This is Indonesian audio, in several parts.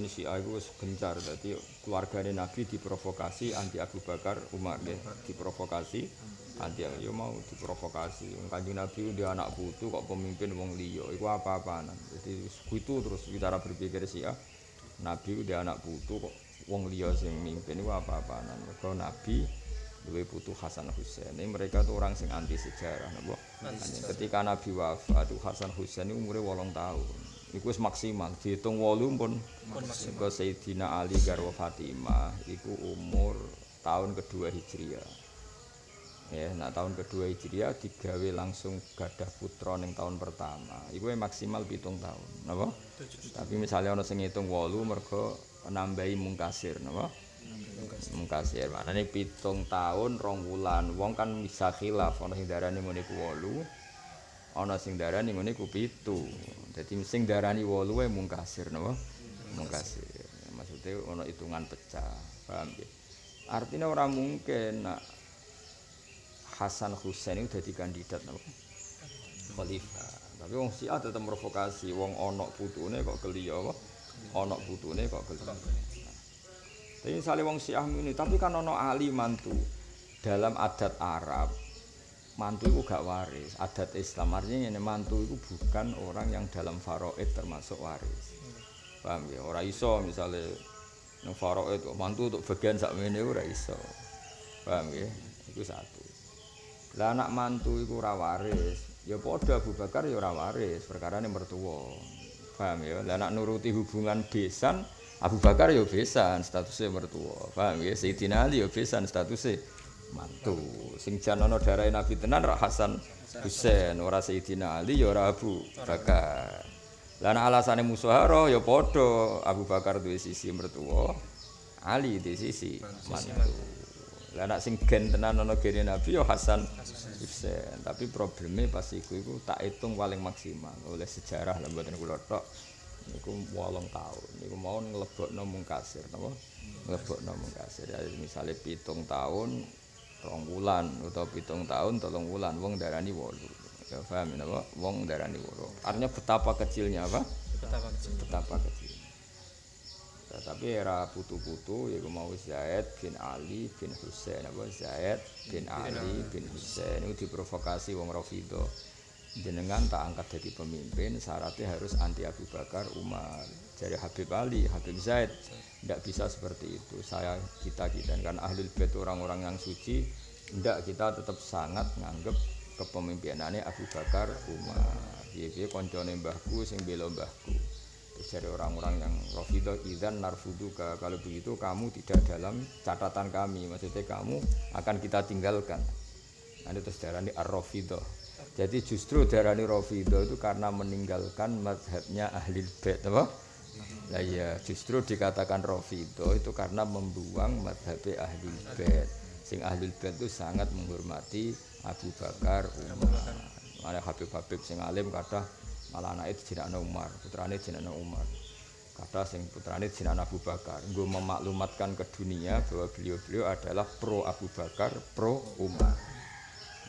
biyen si aku wis gencar. Dadi keluargane Nabi diprovokasi anti Abu Bakar Umar nggih diprovokasi anti yo mau diprovokasi. Wong kanjeng Nabi dia anak putu kok pemimpin wong liya? Iku apa-apaan? Jadi itu terus cara berpikir si Nabi dia anak putu kok wong liya sing mimpin iku apa-apaan? Mergo Nabi duwe putu Hasan Husain ini mereka tuh orang sing anti sejarah napa? Ketika Nabi wafat Hasan Husain ini umurnya wolong tahun Iku wis maksimal. diitung 8 pun ke Sayyidina Ali Garwa Fatimah. Iku umur tahun kedua Hijriah. Ya, nah tahun kedua Hijriah digawe langsung gadah putra ning tahun pertama. Iku maksimal pitung tahun, napa? Tapi misalnya ana sing ngitung 8 mergo nambahi mungkasir, napa? Mungkasir. Maknane pitung tahun 2 wulan. Wong kan bisa khilaf ana sing darani ngene ku 8, ana sing darani ngene ku 7. jadi sing darani wolu ya mungkasir nopo mungkasir maksudnya ono hitungan pecah paham ya artinya ora mungkin nak Hasan Husain itu jadi kandidat nopo khalifah. Tapi wong si ada tetap provokasi wong ono putune kok keliyo kok ono putune kok keliyo tapi misalnya wong si ini tapi kan ono ahli mantu dalam adat Arab. Mantu itu gak waris. Adat Islam artinya ini mantu itu bukan orang yang dalam faraid termasuk waris. Paham ya? Orang iso misalnya yang faraid mantu untuk bagian sak ini ora iso. Paham ya? Itu satu. Lah anak mantu itu ora waris ya podo Abu Bakar ya ora waris perkara ini mertua. Paham ya? Lah anak nuruti hubungan besan Abu Bakar ya besan statusnya mertua. Paham ya? Sayyidina Ali ya besan statusnya mantu. Sing jan ana darahe Nabi tenan ra Hasan Husain ora Sayyidina Ali ya ora Abu Bakar. Lan alasane musahara ya padha Abu Bakar duwe sisi mertua Ali di sisi mantu. Lah nek sing gen tenan ana gene Nabi ya Hasan Husain. Tapi problemnya pas iku iku tak hitung paling maksimal. Oleh sejarah lah mboten kula tok niku 8 tahun. Niku mau nglebokno mungkasir napa? Nglebokno mungkasir ya misale pitung tahun rong wulan utawa pitung tahun tolong wulan wong darani wolu. Ya paham ya wong darani wolu. Artinya betapa kecilnya apa? Betapa kecil. Betapa kecil. Ya, tapi era putu-putu ya mau Zaid bin Ali bin Husain apa? Zaid bin Ali bin Husain. Itu diprovokasi wong Rafido jenengan tak angkat jadi pemimpin syaratnya harus anti Abu Bakar Umar. Dari Habib Ali Habib Zaid tidak bisa seperti itu. Saya kita kita. Kan ahli bait orang-orang yang suci tidak kita tetap sangat nganggep kepemimpinannya Abu Bakar Umar. Dia koncone mbahku sing bela mbahku. Terus dari orang-orang yang rofido idan narfuduka. Kalau begitu kamu tidak dalam catatan kami. Maksudnya kamu akan kita tinggalkan. Nanti terus darah ini ar-rofido jadi justru darah ini rofido itu karena meninggalkan madhabnya ahli bait apa? Nah ya justru dikatakan Rafido itu karena membuang madhab ahli bait. Sing ahli bait itu sangat menghormati Abu Bakar, Umar. Mana Habib Habib sing alim kata malah anak itu jenakna Umar, putrane jenakna Umar. Kata sing putrane jenakna Abu Bakar. Gue memaklumatkan ke dunia bahwa beliau-beliau adalah pro Abu Bakar, pro Umar.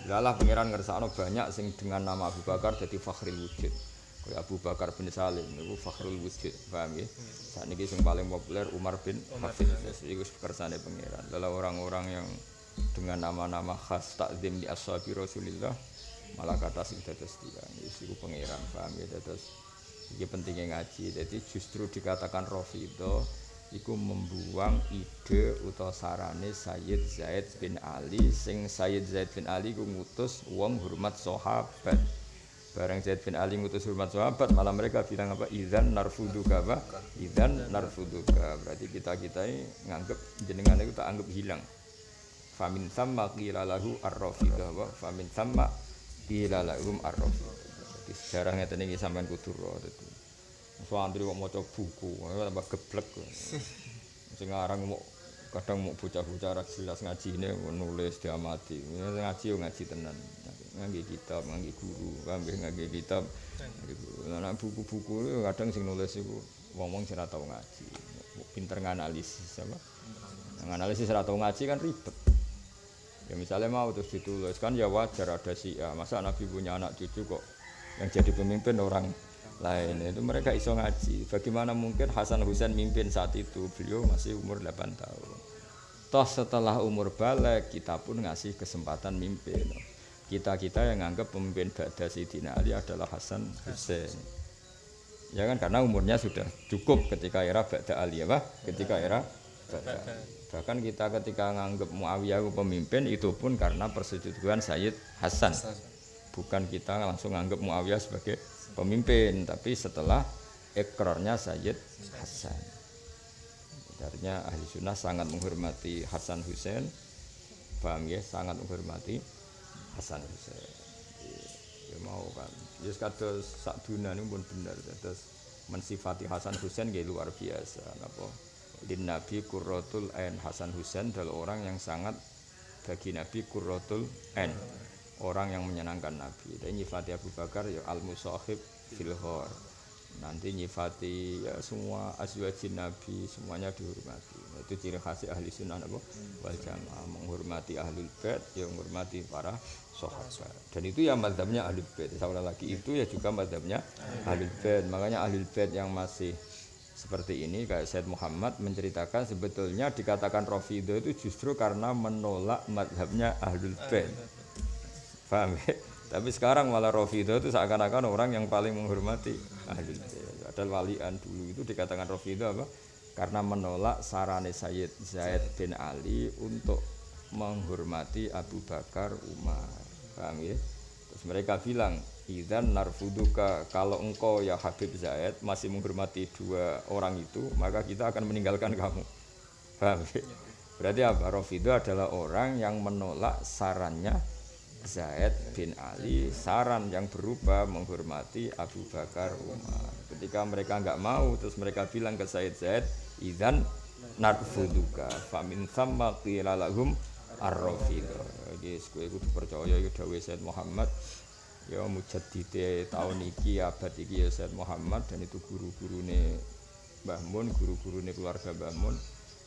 Lalah pangeran ngersakno banyak sing dengan nama Abu Bakar jadi fakhril wujud. Kaya Abu Bakar bin Salim niku fakhrul wujud, paham ya? Saat ini yang paling populer Umar bin Hafid. Itu kersane pangeran. Lalu orang-orang yang dengan nama-nama khas takdim di ashabi Rasulillah malah kata sing dados dia. Itu pangeran, paham ya? Dados iki pentingnya ngaji. Jadi justru dikatakan Rafidah iku membuang ide utawa sarane Sayyid Zaid bin Ali sing Sayyid Zaid bin Ali ku ngutus wong hormat sahabat bareng Zaid bin Ali ngutus hormat sahabat malah mereka bilang apa? Idzan narfuduka apa? Idzan narfuduka. Berarti kita kita ini nganggep jenengan itu tak anggap hilang. Famin sama qila lahu ar-rafidah wa famin sama qila lahum ar-rafidah jadi sejarah ngeten iki sampean kudu ro dadi. Santri kok maca buku tambah geblek. Sing aran mau kadang mau bocah-bocah jelas ngajine nulis diamati. Ngaji yo ngaji tenan ngangge kitab ngangge guru ngangge ngangge kitab. Nah buku-buku kadang sing nulis iku wong-wong sing ora tau ngaji. Pinter nganalisis apa? Nganalisis ora tau ngaji kan ribet. Ya misalnya mau terus ditulis kan ya wajar ada si ya masa nabi punya anak cucu kok yang jadi pemimpin orang lain? Itu mereka iso ngaji. Bagaimana mungkin Hasan Husain mimpin saat itu? Beliau masih umur 8 tahun. Toh setelah umur balik kita pun ngasih kesempatan mimpin kita-kita yang anggap pemimpin Ba'da Sayyidina Ali adalah Hasan Husain ya kan? Karena umurnya sudah cukup ketika era Ba'da Ali ya ketika era Ba'da. Bahkan kita ketika nganggap Muawiyah pemimpin itu pun karena persetujuan Sayyid Hasan. Bukan kita langsung nganggap Muawiyah sebagai pemimpin tapi setelah ekornya Sayyid Hasan. Artinya ahli sunnah sangat menghormati Hasan Hussein. Paham ya? Sangat menghormati Hasan. Hussein ya, mau kan. Ya kados sak dunia ini pun benar terus mensifati Hasan Hussein ya luar biasa. Apa di Nabi Qurratul Ain. Hasan Hussein adalah orang yang sangat bagi Nabi Qurratul Ain. Orang yang menyenangkan Nabi. Dan nyifati Abu Bakar ya al musahib filhor. Nanti nyifati ya semua azwajin Nabi semuanya dihormati. Itu ciri khas ahli sunnah apa? Wal jamaah menghormati ahlul bait, ya menghormati para sahabat. Dan itu ya madhabnya ahlul bait. Saya lagi itu ya juga madhabnya ahlul bait. Makanya ahlul bait yang masih seperti ini kayak Said Muhammad menceritakan sebetulnya dikatakan Rafidah itu justru karena menolak madhabnya ahlul bait Paham ya? Tapi sekarang malah Rafidah itu seakan-akan orang yang paling menghormati ahli Ada walian dulu itu dikatakan Rafidah apa? Karena menolak sarane Sayyid Zaid bin Ali untuk menghormati Abu Bakar Umar. Paham ya? Terus mereka bilang, Idan narfuduka kalau engkau ya Habib Zaid masih menghormati dua orang itu, maka kita akan meninggalkan kamu. Paham ya? Berarti apa? Rafidah adalah orang yang menolak sarannya Zaid bin Ali saran yang berubah menghormati Abu Bakar Umar. Ketika mereka nggak mau, terus mereka bilang ke Said Zaid, "Idzan narfuduka famin thamma qila lahum ar-rafidah." Guys, kowe kudu percaya ya dawuh Said Muhammad ya mujaddide tahun iki abad iki ya Said Muhammad dan itu guru-gurune Mbah Mun, guru-gurune keluarga Mbah Mun.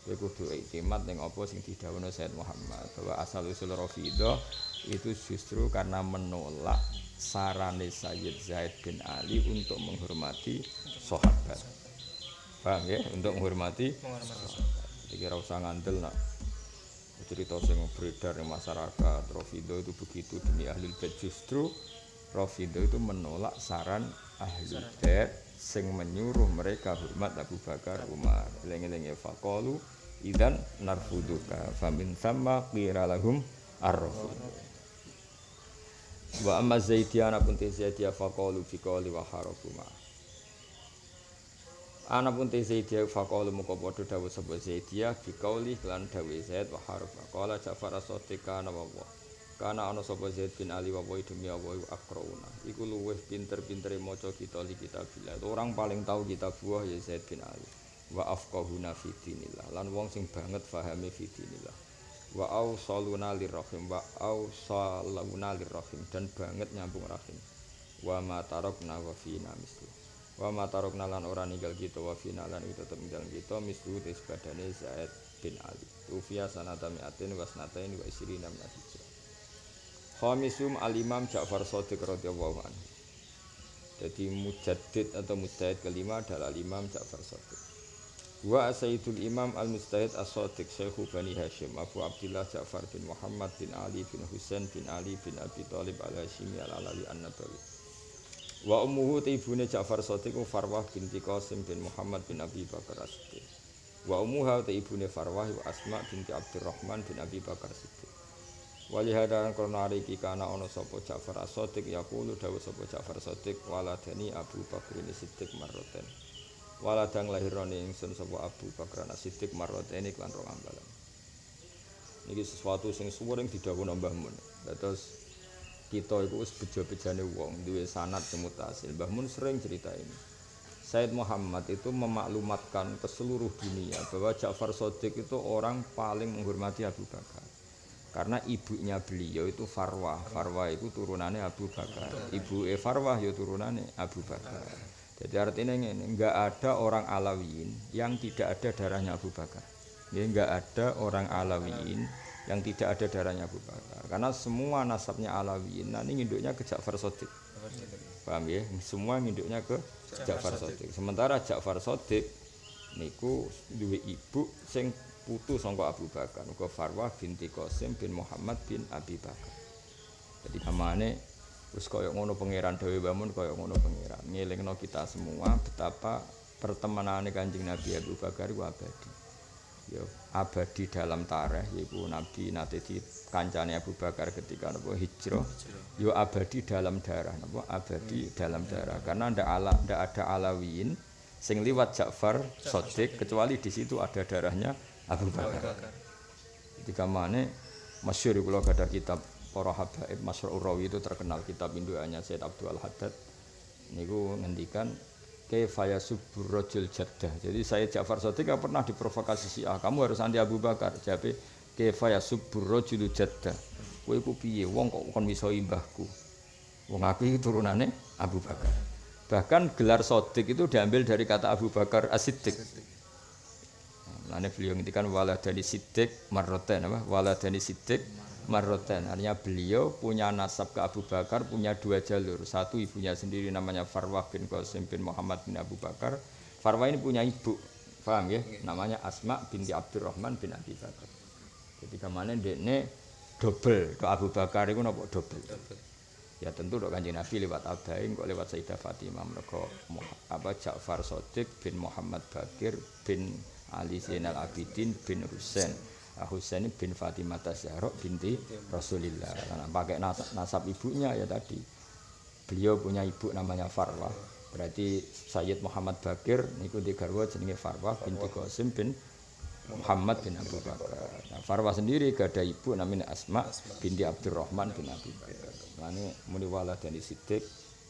Kowe kudu iktimat ning apa sing didhawuhna Said Muhammad bahwa asal usul Rafidah itu justru karena menolak sarane Sayyid Zaid bin Ali untuk menghormati sahabat. Paham ya? Untuk menghormati Jadi kira usah ngandel nak. Cerita sing beredar di masyarakat Rafidah itu begitu demi ahli bait. Justru Rafidah itu menolak saran ahli bait sing menyuruh mereka hormat Abu Bakar Umar. Lengi-lengi faqalu idan narfuduka famin sama qira lahum ar-rafidah wa amma zaidiyana pun te zaidiya faqalu fi qawli wa harafuma. Ana pun te zaidiya faqalu muka padha dawuh sapa zaidiya fi qawli lan dawuh zaid wa harfa qala jafar as-sadiqa wa wa kana ana sapa zaid bin ali wa wa demi wa akrauna. Iku luweh pinter-pintere maca kita li kitabillah orang paling tahu kita buah ya zaid bin ali. Wa afqahuna fi dinillah. Lan wong sing banget fahame fi dinillah wa ausaluna lirrahim wa ausaluna lirrahim. Dan banget nyambung rahim. Wa ma tarokna wa fina mislu. Wa ma tarokna lan ora ninggal kita wa fina lan itu tetep ninggal kita mislu tes badane Zaid bin Ali. Ufia sanata mi'atin wa sanatain wa isrina min hijrah. Khamisum al-imam Ja'far Sadiq radhiyallahu anhu. Jadi mujaddid atau mujtahid kelima adalah imam Ja'far Sadiq Wa Sayyidul Imam Al-Mustahid As-Sadiq Syekhu Bani Hashim Abu Abdullah Ja'far bin Muhammad bin Ali bin Husain bin Ali bin Abi Talib Al-Hashimi Al-Alawi An-Nabawi. Wa ummuhu ibune Ja'far Sadiq Farwah binti Qasim bin Muhammad bin Abi Bakar As-Siddiq. Wa ummuha ibune Farwah wa Asma binti Abdurrahman bin Abi Bakar Siddiq Wali hadaran krono hari iki kana ana sapa Ja'far As-Sadiq yaqulu dawuh sapa Ja'far Sadiq waladani Abu Bakar Siddiq marroten waladang lahirane ingsun sapa Abu Bakar As-Siddiq marrataini klan rong ambalan. Niki sesuatu sing suwering didhawuh Mbah Mun. Terus kita itu wis bejo-bejane wong duwe sanad semutasil Mbah Mun sering cerita ini. Said Muhammad itu memaklumatkan ke seluruh dunia bahwa Ja'far Sodik itu orang paling menghormati Abu Bakar. Karena ibunya beliau itu Farwah. Farwah itu turunannya Abu Bakar. Ibu Farwah ya turunannya Abu Bakar Jadi artinya ini enggak ada orang Alawiyin yang tidak ada darahnya Abu Bakar. Ya, enggak ada orang Alawiyin yang tidak ada darahnya Abu Bakar. Karena semua nasabnya Alawiyin, nanti induknya ke Ja'far Sodik. Paham ya? Semua nginduknya ke Ja'far Sodik. Sementara Ja'far Sodik niku duwe ibu sing putu sangka Abu Bakar, uga Farwah binti Qasim bin Muhammad bin Abi Bakar. Jadi kamane wis kaya ngono pangeran Dewi Bamun kaya ngono pangeran. Ngelingno kita semua betapa pertemanane Kanjeng Nabi Abu Bakar iku abadi. Ya, abadi dalam tareh yaiku Nabi nate di kancane Abu Bakar ketika napa hijrah yo abadi dalam darah napa abadi dalam darah karena ndak ala ndak ada alawiyin sing liwat Ja'far Sodik kecuali di situ ada darahnya Abu Bakar. Ketika mana masyhur kula ada kitab para habaib Masyur Urawi itu terkenal kitab induannya Said Abdul Haddad niku ngendikan kefaya subur rojul jaddah. Jadi saya Ja'far Sodik pernah diprovokasi si ah kamu harus anti Abu Bakar. Jadi kefaya subur rojul jaddah. Kowe ku piye wong kok kon miso imbahku. Wong aku iki turunane Abu Bakar. Bahkan gelar Sodik itu diambil dari kata Abu Bakar As-Siddiq. Nah, beliau ngintikan waladani Siddiq marroten apa? Waladani Siddiq marroten. Artinya beliau punya nasab ke Abu Bakar punya dua jalur. Satu ibunya sendiri namanya Farwah bin Qasim bin Muhammad bin Abu Bakar. Farwah ini punya ibu, paham ya? Namanya Asma binti Abdurrahman bin Abi Bakar. Jadi ke mana dekne double ke Abu Bakar itu nopo double. Ya tentu dok kanjeng Nabi lewat Abain kok lewat Sayyidah Fatimah mereka apa Ja'far Sodik bin Muhammad Bakir bin Ali Zainal Abidin bin Husain. Husain bin Fatimah Zahra binti Rasulillah. Karena pakai nasab, nasab ibunya ya tadi. Beliau punya ibu namanya Farwah. Berarti Sayyid Muhammad Bakir niku di garwa jenenge Farwah binti Qasim bin Muhammad bin Abu Bakar. Nah, Farwah sendiri gak ada ibu namanya Asma binti Abdurrahman bin Abi Bakar. Mane muni waladani Siddiq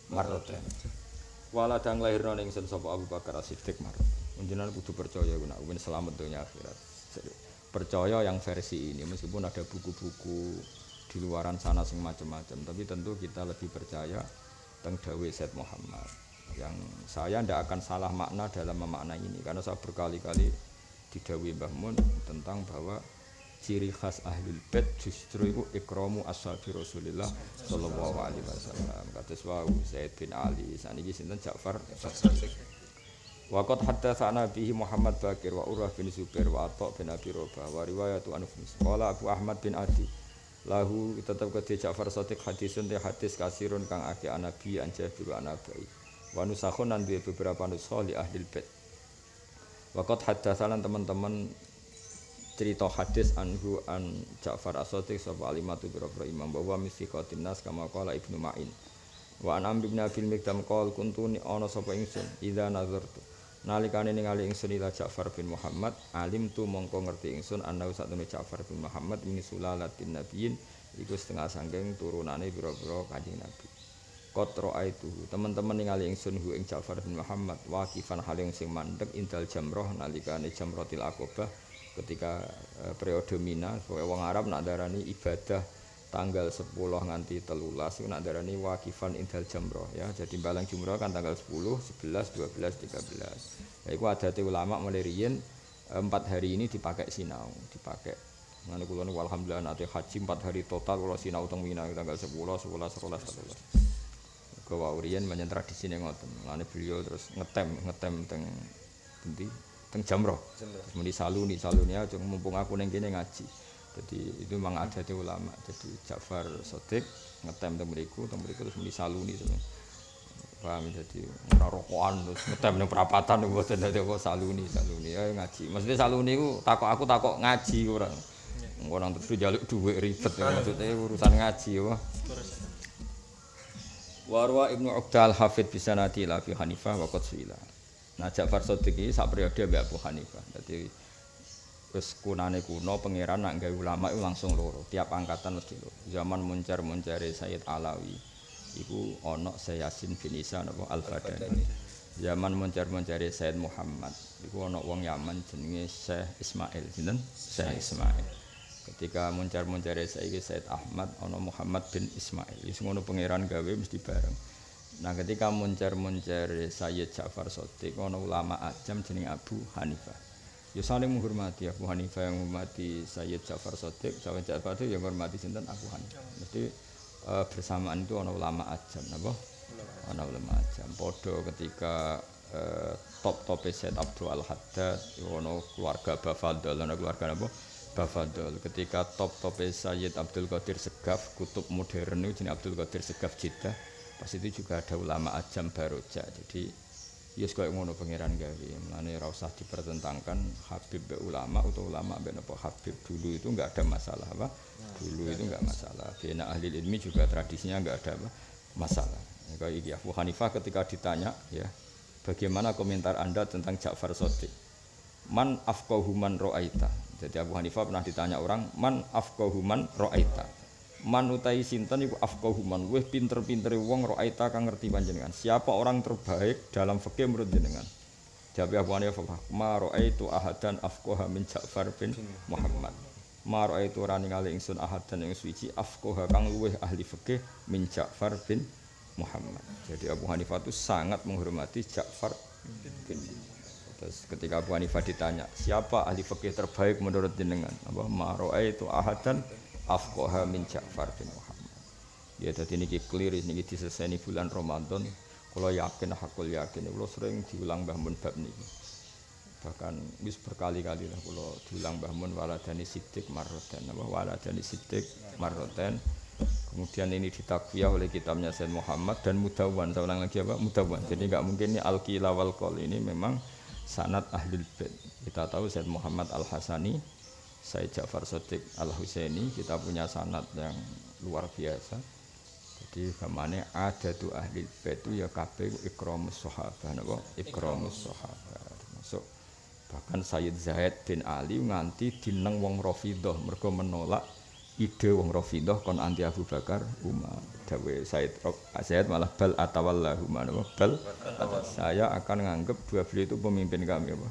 marroten. Waladang lahirna ning ingsun sapa Abu Bakar Siddiq marroten. Menjenan kudu percaya guna ben selamat dunia akhirat. Percaya yang versi ini meskipun ada buku-buku di luaran sana sing macam-macam, tapi tentu kita lebih percaya tentang Dawe Said Muhammad. Yang saya tidak akan salah makna dalam memaknai ini karena saya berkali-kali didawi Mbah tentang bahwa ciri khas ahlul bait justru itu ikramu ashabi Rasulillah sallallahu alaihi wasallam. Kados wau Zaid bin Ali, saniki sinten Ja'far Waqat haddatsana bihi Muhammad Bakir wa Urwah bin Zubair wa Atha bin Abi Rabah wa riwayatu Anus. Qala Abu Ahmad bin Adi lahu tetap ke Ja'far Sadiq hadisun te hadis kasirun kang akeh anabi an Jabir wa anabai. Wa nusakhun nan beberapa nusakh li ahli bait. Waqat haddatsalan teman-teman cerita hadis anhu an Ja'far As-Sadiq sapa alimatu biro imam bahwa misi nas kama qala Ibnu Ma'in. Wa an Amr bin Abil Mikdam qol kuntu ni ana sapa ingsun idza nazartu nalikane ningali ingsun ila Ja'far bin Muhammad alim tu mongko ngerti ingsun ana satune Ja'far bin Muhammad min sulalatin nabiyyin iku setengah sangking turunane pira-pira kanjeng Nabi. Kotro aitu teman-teman ningali ingsun hu ing Ja'far bin Muhammad wakifan hal yang sing mandek indal jamroh nalikane jamrotil akobah ketika e, periode Mina wong Arab nak darani ibadah tanggal 10 nganti telulas itu nak darani wakifan indal jamroh ya jadi balang jumroh kan tanggal 10, 11, 12, 13 ya itu ada ulama mulai riyen empat hari ini dipakai sinau dipakai Nanti kulo niku alhamdulillah nanti haji empat hari total kalau sinau teng Mina tanggal 10, 11, 12, 13. Ke waurian banyak tradisi nih ngoten. Nanti beliau terus ngetem ngetem teng teng jamroh. Kemudian saluni saluni aja mumpung aku neng kene ngaji. Jadi itu memang ada di ulama. Jadi Ja'far Sodik ngetem teng beriku, teng beriku terus muni saluni sebenarnya. Paham jadi ora rokokan terus ngetem ning perapatan mboten dadi kok saluni saluni ya ngaji. Maksudnya saluni ku takok aku takok ngaji ora. Orang terus jaluk duit ribet ya maksudnya urusan ngaji ya. Warwa Ibnu Uqdal Hafid bisa nanti la fi Hanifah wa Qatsila. Nah Ja'far Sodik ini sak periode Abu Hanifah. Jadi Terus kunane kuno pangeran nak gawe ulama itu langsung loro, tiap angkatan mesti loro. Zaman muncar-muncare Sayyid Alawi iku ana Sayyasin bin Isa napa Al-Badani. Zaman muncar-muncare Sayyid Muhammad iku ana wong Yaman jenenge Syekh Ismail, sinten? Syekh Ismail. Ketika muncar-muncare saiki Sayyid Ahmad ana Muhammad bin Ismail. Wis ngono pangeran gawe mesti bareng. Nah ketika muncar-muncar Sayyid Ja'far Shadiq ana ulama ajam jenenge Abu Hanifah. Ya saling menghormati Abu Hanifah yang menghormati Sayyid Ja'far Sotik Sayyid Ja'far itu yang menghormati sinten? Abu Hanifah mesti uh, bersamaan itu ada ulama ajam apa? ana ulama ajam. Padha ketika eh, top top Said Abdul Al Haddad ono keluarga Bafadol ana keluarga apa Bafadol ketika top top Sayyid Abdul Qadir Segaf kutub modern itu jenis Abdul Qadir Segaf Jeddah pas itu juga ada ulama ajam baroja jadi ya yes, ngono pangeran gawe mulane ora usah dipertentangkan Habib be ulama atau ulama be apa Habib. Dulu itu enggak ada masalah apa? Dulu itu enggak masalah. Bina ahli ilmi juga tradisinya enggak ada apa? Masalah. Kayak iki Abu Hanifah ketika ditanya ya bagaimana komentar Anda tentang Ja'far Shadiq man afqahu man ra'aita. Jadi Abu Hanifah pernah ditanya orang man afqahu man ra'aita man utai sinten iku afqahu man. Wis pinter-pintere wong ra'aita kang ngerti panjenengan. Siapa orang terbaik dalam fikih menurut jenengan? Jawab Abu Hanifah ma ra'aitu ahadan afqaha min Ja'far bin Muhammad. Ma ra'aitu ora ningali ingsun ahadan ing suci afqaha kang luwih ahli fikih min Ja'far bin Muhammad. Jadi Abu Hanifah itu sangat menghormati Ja'far bin Terus ketika Abu Hanifah ditanya, siapa ahli fikih terbaik menurut jenengan? Apa? Maro'ai itu ahadan afqaha min Ja'far bin Muhammad. Ya tadi ini clear ini diselesaikan bulan Ramadan. Kalau yakin hakul yakin, kalau sering diulang Mbah Mun bab niki. Bahkan wis berkali-kali lah kalau diulang Mbah Mun waladani sidik marroten, apa waladani sidik marroten. Kemudian ini ditakwiyah oleh kitabnya Said Muhammad dan Mudawan. Saya ulang lagi apa? Mudawan. Jadi nggak mungkin ini Al-Qila wal ini memang sanat ahlul bait. Kita tahu Said Muhammad Al-Hasani, Said Ja'far Sotik Al-Husaini, kita punya sanat yang luar biasa. Jadi ke mana ada tuh ahli itu ya kabeh ikramus sahabah napa? Ikramus sahabah. Termasuk bahkan Sayyid Zaid bin Ali nganti dineng wong Rafidhah mergo menolak ide wong Rafidah kon anti Abu Bakar Umar dawe Said Said malah bal atawallahu mana bal saya akan nganggep dua beliau itu pemimpin kami apa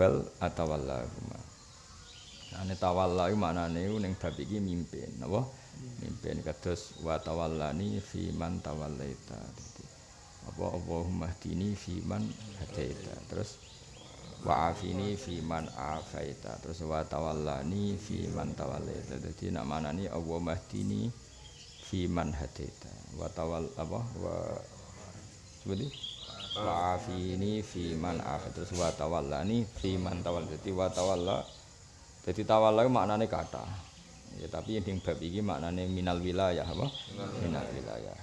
bal atawallahu Ane tawallahu maknane ning bab iki mimpin apa? Mimpin kados wa tawallani fi man tawallaita. Apa? Allahumma hdini fi man hadaita. Terus wa afini fi man afaita. Terus wa tawallani fi man tawallaita. Dadi nak manani Allah mahdini fi man hadaita. Wa tawal apa? Wa seperti? Wa afini fi man afaita. Terus wa tawallani fi man tawal dadi wa tawalla dadi tawalla maknane kata ya tapi yang bab iki maknane minal wilayah apa minal wilayah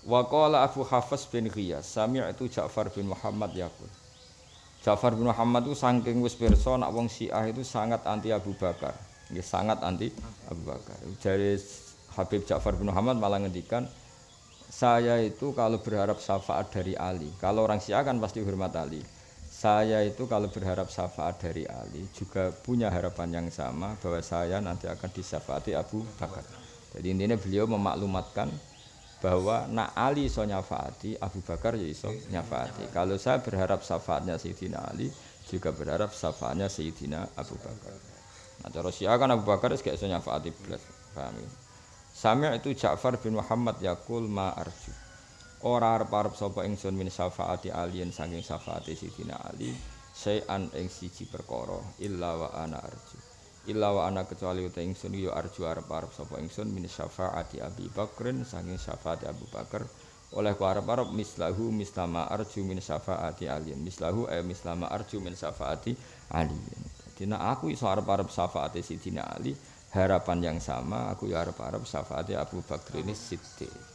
Wa qala Abu Hafs bin Ghiyas sami'tu Ja'far bin Muhammad yaqul Ja'far bin Muhammad itu saking wis pirsa nak wong Syiah itu sangat anti Abu Bakar. Nggih sangat anti Abu Bakar. Dari Habib Ja'far bin Muhammad malah ngendikan saya itu kalau berharap syafaat dari Ali, kalau orang Syiah kan pasti hormat Ali. Saya itu kalau berharap syafaat dari Ali juga punya harapan yang sama bahwa saya nanti akan disyafaati Abu Bakar. Jadi intinya beliau memaklumatkan bahwa nak Ali iso nyafaati Abu Bakar ya iso nyafaati. Kalau saya berharap syafaatnya Sayyidina Ali juga berharap syafaatnya Sayyidina Abu Bakar. Nah cara Syiah kan Abu Bakar kayak iso nyafaati belas paham ya? Itu Ja'far bin Muhammad yakul ma arju ora arep-arep sapa ingsun min syafaati alien saking syafaati Sayyidina Ali sayan ing siji perkara illa wa ana arju. Illa wa ana kecuali uta ingsun yo arju arep-arep sapa ingsun min syafaati Abi Bakrin saking syafaati Abu Bakar. Oleh ku arep-arep mislahu mislama arju min syafaati Ali mislahu eh mislama arju min syafaati Ali Dina aku iso arep-arep syafaati Sidina Ali harapan yang sama aku ya arep-arep syafaati Abu Bakar ini Siddiq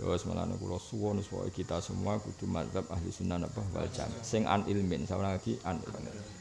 Terus malah kula suwun supaya kita semua kudu mazhab ahli sunnah apa wal jamaah sing an ilmin sama lagi an ilmin